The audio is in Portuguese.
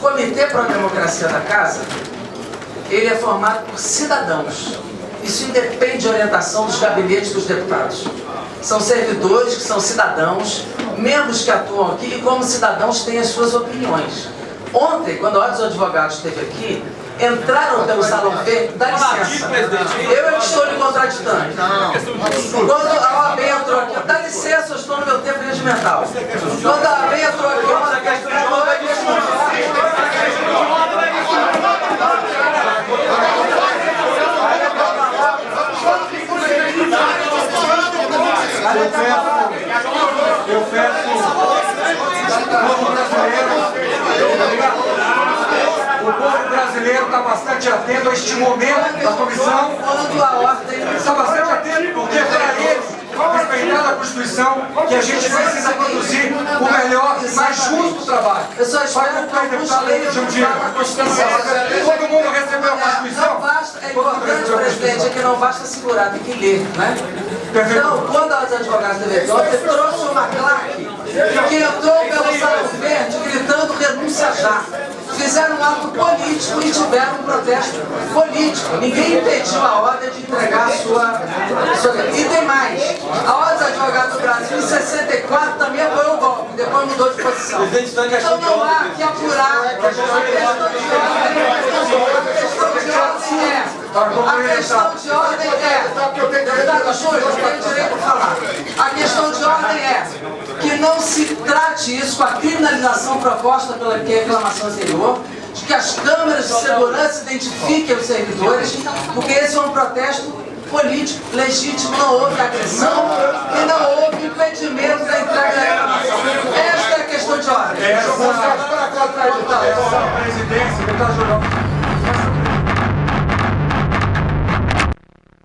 Comitê para a Democracia da Casa, ele é formado por cidadãos. Isso independe de orientação dos gabinetes dos deputados. São servidores que são cidadãos, membros que atuam aqui e como cidadãos têm as suas opiniões. Ontem, quando a Ordem dos Advogados esteve aqui, entraram pelo Salão Verde, dá licença, eu é que estou lhe contraditando. Quando a OAB entrou aqui, dá licença, eu estou no meu tempo regimental. Quando a OAB entrou aqui, olha, Eu peço, eu peço, o povo brasileiro, o povo brasileiro está bastante atento a este momento da comissão, está bastante atento porque é para eles, respeitar a Constituição, que a gente precisa produzir o melhor e mais justo trabalho. Só espero que alguns leiam a Constituição. Todo mundo recebeu a Constituição? Não basta, é importante, presidente, é que não basta segurar, tem que ler, né? Então, quando as advogadas de ontem trouxe uma claque que entrou pelo Salão Verde gritando renúncia já. Fizeram um ato político e tiveram um protesto político. Ninguém impediu a ordem de entregar a sua... sua... E tem mais. A Ordem dos Advogados do Brasil, em 64, também apoiou o golpe. Depois mudou de posição. Então não há que apurar a questão de ordem. A questão de ordem é... A questão de ordem é... Deputado Júlio, eu tenho direito a falar. A questão de ordem é que não se trate isso com a criminalização proposta pela reclamação anterior, de que as câmeras de segurança identifiquem os servidores, porque esse é um protesto político, legítimo, não houve agressão e não houve impedimento da entrega da reclamação. Esta é a questão de ordem. Essa, essa